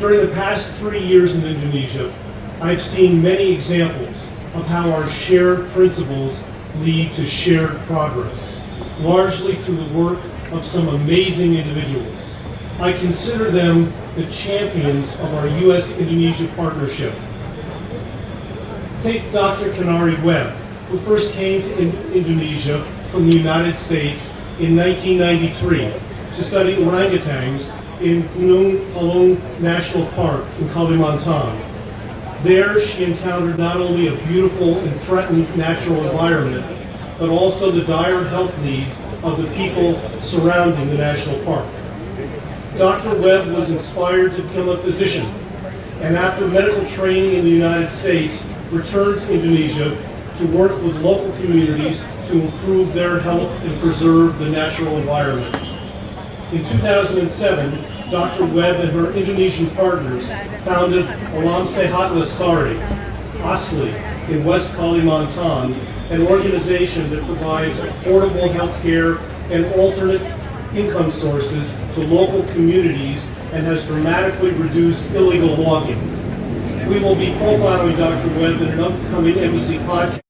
During the past three years in Indonesia, I've seen many examples of how our shared principles lead to shared progress, largely through the work of some amazing individuals. I consider them the champions of our U.S.-Indonesia partnership. Take Dr. Kinari Webb, who first came to in Indonesia from the United States in 1993 to study orangutans in Gunung Palung National Park in Kalimantan. There, she encountered not only a beautiful and threatened natural environment, but also the dire health needs of the people surrounding the national park. Dr. Webb was inspired to become a physician, and after medical training in the United States, returned to Indonesia to work with local communities to improve their health and preserve the natural environment. In 2007, Dr. Webb and her Indonesian partners founded Alam Sehat Lestari, ASRI, in West Kalimantan, an organization that provides affordable health care and alternate income sources to local communities and has dramatically reduced illegal logging. We will be profiling Dr. Webb in an upcoming embassy podcast.